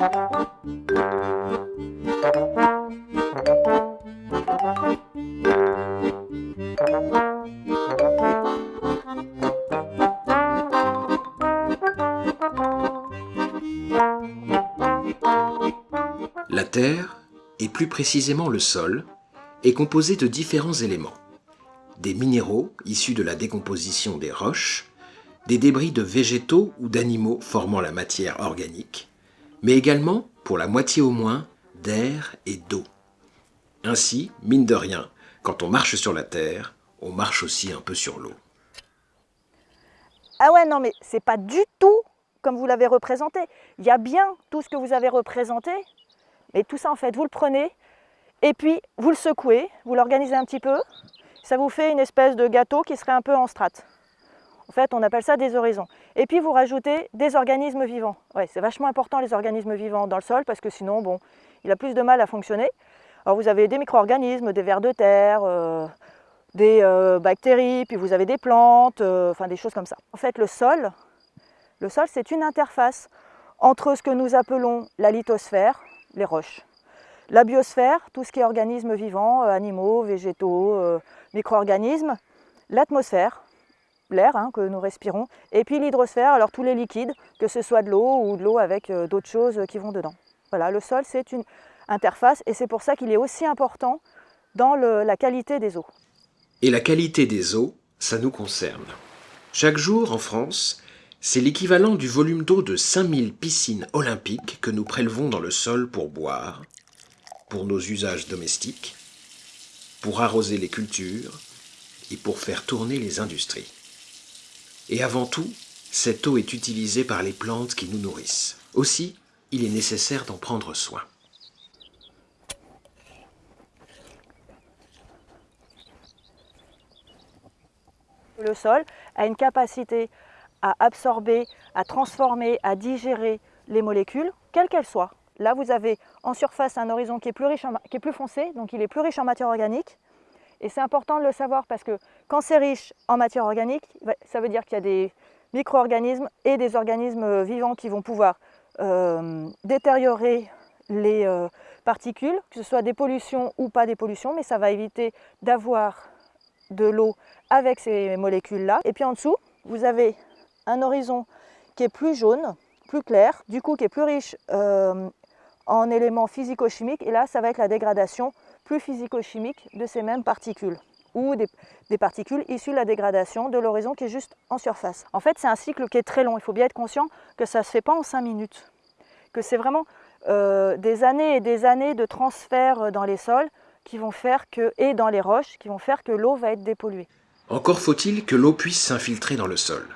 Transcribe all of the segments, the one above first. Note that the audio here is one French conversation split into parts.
La Terre, et plus précisément le sol, est composé de différents éléments. Des minéraux issus de la décomposition des roches, des débris de végétaux ou d'animaux formant la matière organique, mais également, pour la moitié au moins, d'air et d'eau. Ainsi, mine de rien, quand on marche sur la Terre, on marche aussi un peu sur l'eau. Ah ouais, non mais c'est pas du tout comme vous l'avez représenté. Il y a bien tout ce que vous avez représenté, mais tout ça en fait, vous le prenez et puis vous le secouez, vous l'organisez un petit peu, ça vous fait une espèce de gâteau qui serait un peu en strate. En fait, on appelle ça des horizons. Et puis vous rajoutez des organismes vivants. Ouais, c'est vachement important les organismes vivants dans le sol parce que sinon, bon, il a plus de mal à fonctionner. Alors vous avez des micro-organismes, des vers de terre, euh, des euh, bactéries, puis vous avez des plantes, euh, enfin des choses comme ça. En fait, le sol, le sol c'est une interface entre ce que nous appelons la lithosphère, les roches, la biosphère, tout ce qui est organismes vivants, animaux, végétaux, micro-organismes, l'atmosphère, l'air hein, que nous respirons, et puis l'hydrosphère, alors tous les liquides, que ce soit de l'eau ou de l'eau avec d'autres choses qui vont dedans. Voilà, le sol c'est une interface et c'est pour ça qu'il est aussi important dans la qualité des eaux. Et la qualité des eaux, ça nous concerne. Chaque jour en France, c'est l'équivalent du volume d'eau de 5000 piscines olympiques que nous prélevons dans le sol pour boire, pour nos usages domestiques, pour arroser les cultures et pour faire tourner les industries. Et avant tout, cette eau est utilisée par les plantes qui nous nourrissent. Aussi, il est nécessaire d'en prendre soin. Le sol a une capacité à absorber, à transformer, à digérer les molécules, quelles qu'elles soient. Là, vous avez en surface un horizon qui est plus, foncé, donc il est plus riche en matière organique. Et c'est important de le savoir parce que quand c'est riche en matière organique, ça veut dire qu'il y a des micro-organismes et des organismes vivants qui vont pouvoir euh, détériorer les euh, particules, que ce soit des pollutions ou pas des pollutions, mais ça va éviter d'avoir de l'eau avec ces molécules-là. Et puis en dessous, vous avez un horizon qui est plus jaune, plus clair, du coup qui est plus riche euh, en éléments physico-chimiques. Et là, ça va être la dégradation physico-chimique de ces mêmes particules ou des, particules issues de la dégradation de l'horizon qui est juste en surface. En fait, c'est un cycle qui est très long. Il faut bien être conscient que ça ne se fait pas en 5 minutes, que c'est vraiment euh, des années et des années de transfert dans les sols qui vont faire que, et dans les roches qui vont faire que l'eau va être dépolluée. Encore faut-il que l'eau puisse s'infiltrer dans le sol.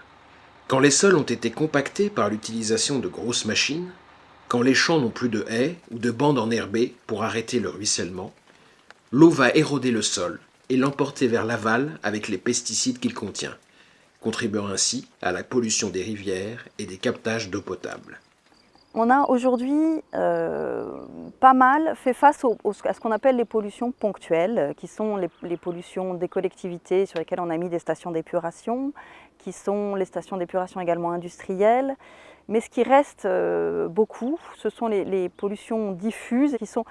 Quand les sols ont été compactés par l'utilisation de grosses machines, quand les champs n'ont plus de haies ou de bandes enherbées pour arrêter le ruissellement, l'eau va éroder le sol et l'emporter vers l'aval avec les pesticides qu'il contient, contribuant ainsi à la pollution des rivières et des captages d'eau potable. On a aujourd'hui euh, pas mal fait face à ce qu'on appelle les pollutions ponctuelles, qui sont les, pollutions des collectivités sur lesquelles on a mis des stations d'épuration, qui sont les stations d'épuration également industrielles. Mais ce qui reste euh, beaucoup, ce sont les, pollutions diffuses qui sont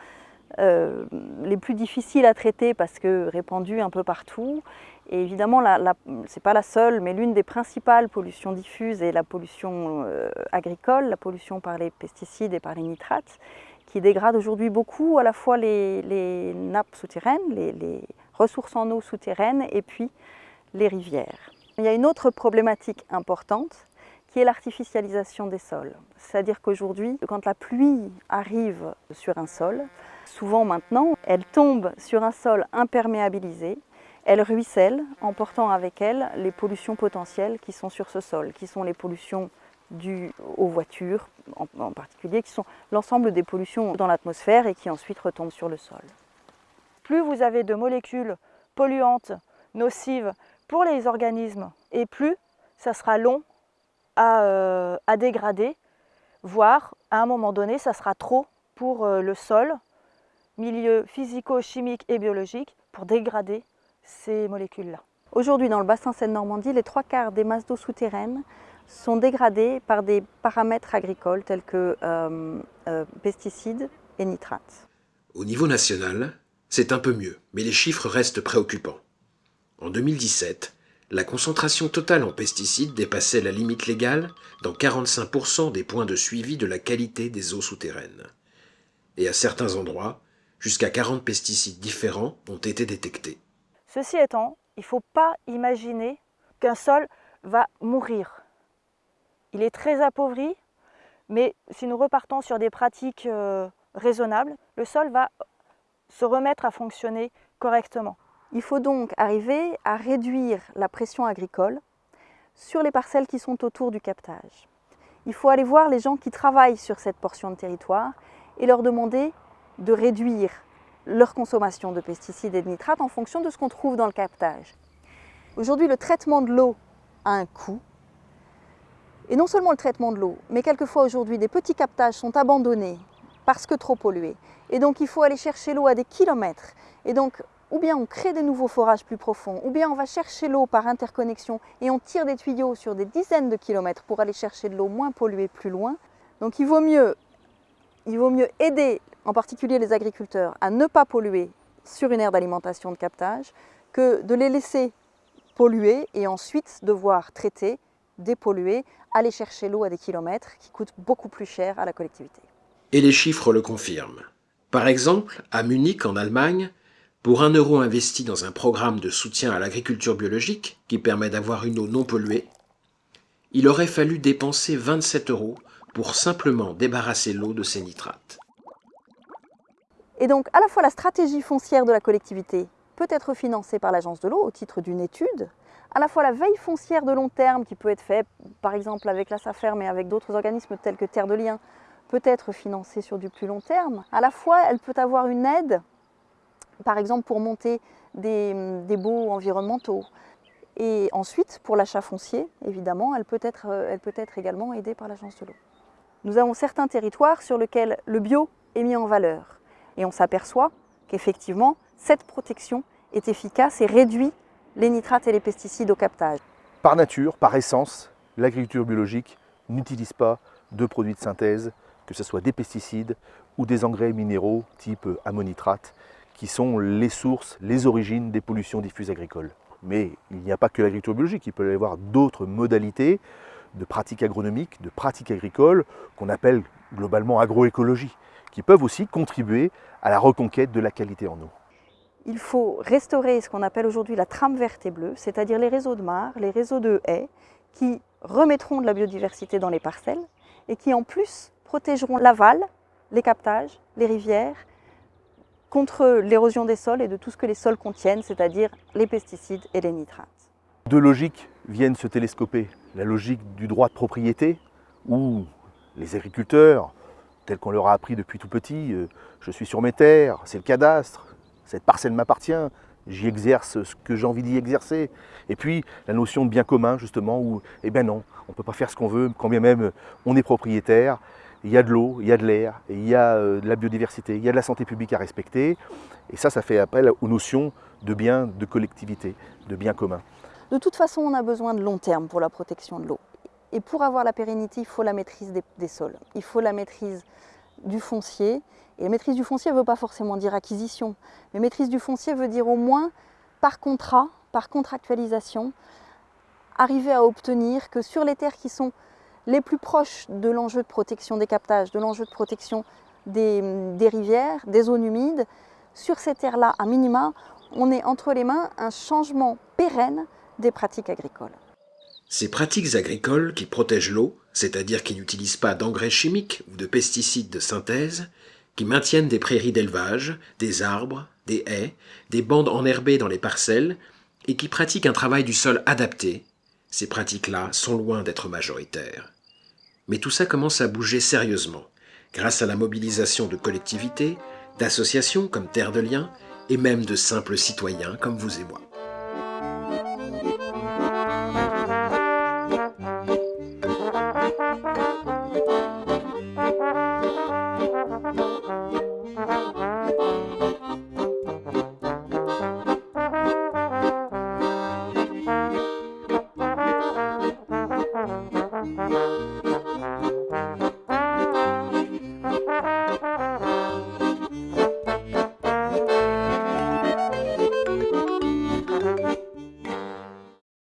les plus difficiles à traiter parce que répandues un peu partout et évidemment, ce n'est pas la seule, mais l'une des principales pollutions diffuses est la pollution euh, agricole, la pollution par les pesticides et par les nitrates, qui dégrade aujourd'hui beaucoup à la fois les, nappes souterraines, les, ressources en eau souterraines et puis les rivières. Il y a une autre problématique importante qui est l'artificialisation des sols. C'est-à-dire qu'aujourd'hui, quand la pluie arrive sur un sol, souvent maintenant, elle tombe sur un sol imperméabilisé, elle ruisselle en portant avec elle les pollutions potentielles qui sont sur ce sol, qui sont les pollutions dues aux voitures en, particulier, qui sont l'ensemble des pollutions dans l'atmosphère et qui ensuite retombent sur le sol. Plus vous avez de molécules polluantes, nocives pour les organismes, et plus ça sera long à, euh, dégrader, voire à un moment donné, ça sera trop pour euh, le sol, milieu physico-chimique et biologique, pour dégrader ces molécules-là. Aujourd'hui, dans le bassin Seine-Normandie, les trois quarts des masses d'eau souterraines sont dégradés par des paramètres agricoles tels que euh, euh, pesticides et nitrates. Au niveau national, c'est un peu mieux, mais les chiffres restent préoccupants. En 2017, la concentration totale en pesticides dépassait la limite légale dans 45% des points de suivi de la qualité des eaux souterraines. Et à certains endroits, jusqu'à 40 pesticides différents ont été détectés. Ceci étant, il ne faut pas imaginer qu'un sol va mourir. Il est très appauvri, mais si nous repartons sur des pratiques euh, raisonnables, le sol va se remettre à fonctionner correctement. Il faut donc arriver à réduire la pression agricole sur les parcelles qui sont autour du captage. Il faut aller voir les gens qui travaillent sur cette portion de territoire et leur demander de réduire leur consommation de pesticides et de nitrates en fonction de ce qu'on trouve dans le captage. Aujourd'hui, le traitement de l'eau a un coût. Et non seulement le traitement de l'eau, mais quelquefois aujourd'hui, des petits captages sont abandonnés parce que trop pollués. Et donc, il faut aller chercher l'eau à des kilomètres. Et donc, ou bien on crée des nouveaux forages plus profonds, ou bien on va chercher l'eau par interconnexion et on tire des tuyaux sur des dizaines de kilomètres pour aller chercher de l'eau moins polluée plus loin. Donc il vaut mieux, il vaut mieux aider en particulier les agriculteurs à ne pas polluer sur une aire d'alimentation de captage que de les laisser polluer et ensuite devoir traiter, dépolluer, aller chercher l'eau à des kilomètres qui coûte beaucoup plus cher à la collectivité. Et les chiffres le confirment. Par exemple, à Munich en Allemagne, pour un euro investi dans un programme de soutien à l'agriculture biologique qui permet d'avoir une eau non polluée, il aurait fallu dépenser 27 euros pour simplement débarrasser l'eau de ses nitrates. Et donc à la fois la stratégie foncière de la collectivité peut être financée par l'agence de l'eau au titre d'une étude, à la fois la veille foncière de long terme qui peut être faite par exemple avec la SAFER mais avec d'autres organismes tels que Terre de Liens peut être financée sur du plus long terme, à la fois elle peut avoir une aide par exemple pour monter des, baux environnementaux. Et ensuite, pour l'achat foncier, évidemment, elle peut, être, elle peut être également aidée par l'agence de l'eau. Nous avons certains territoires sur lesquels le bio est mis en valeur. Et on s'aperçoit qu'effectivement, cette protection est efficace et réduit les nitrates et les pesticides au captage. Par nature, par essence, l'agriculture biologique n'utilise pas de produits de synthèse, que ce soit des pesticides ou des engrais minéraux type ammonitrate qui sont les sources, les origines des pollutions diffuses agricoles. Mais il n'y a pas que l'agriculture biologique, il peut y avoir d'autres modalités de pratiques agronomiques, de pratiques agricoles, qu'on appelle globalement agroécologie, qui peuvent aussi contribuer à la reconquête de la qualité en eau. Il faut restaurer ce qu'on appelle aujourd'hui la trame verte et bleue, c'est-à-dire les réseaux de mares, les réseaux de haies, qui remettront de la biodiversité dans les parcelles et qui en plus protégeront l'aval, les captages, les rivières contre l'érosion des sols et de tout ce que les sols contiennent, c'est-à-dire les pesticides et les nitrates. Deux logiques viennent se télescoper. La logique du droit de propriété, où les agriculteurs, tels qu'on leur a appris depuis tout petit, euh, je suis sur mes terres, c'est le cadastre, cette parcelle m'appartient, j'y exerce ce que j'ai envie d'y exercer. Et puis la notion de bien commun, justement, où, eh bien non, on ne peut pas faire ce qu'on veut, quand bien même on est propriétaire, il y a de l'eau, il y a de l'air, il y a euh, de la biodiversité, il y a de la santé publique à respecter. Et ça, ça fait appel aux notions de bien, de collectivité, de bien commun. De toute façon, on a besoin de long terme pour la protection de l'eau. Et pour avoir la pérennité, il faut la maîtrise des, sols. Il faut la maîtrise du foncier. Et la maîtrise du foncier ne veut pas forcément dire acquisition. Mais maîtrise du foncier veut dire au moins par contrat, par contractualisation, arriver à obtenir que sur les terres qui sont les plus proches de l'enjeu de protection des captages, de l'enjeu de protection des, rivières, des zones humides, sur ces terres-là, à minima, on est entre les mains un changement pérenne des pratiques agricoles. Ces pratiques agricoles qui protègent l'eau, c'est-à-dire qui n'utilisent pas d'engrais chimiques ou de pesticides de synthèse, qui maintiennent des prairies d'élevage, des arbres, des haies, des bandes enherbées dans les parcelles, et qui pratiquent un travail du sol adapté, ces pratiques-là sont loin d'être majoritaires. Mais tout ça commence à bouger sérieusement, grâce à la mobilisation de collectivités, d'associations comme Terre de Liens, et même de simples citoyens comme vous et moi.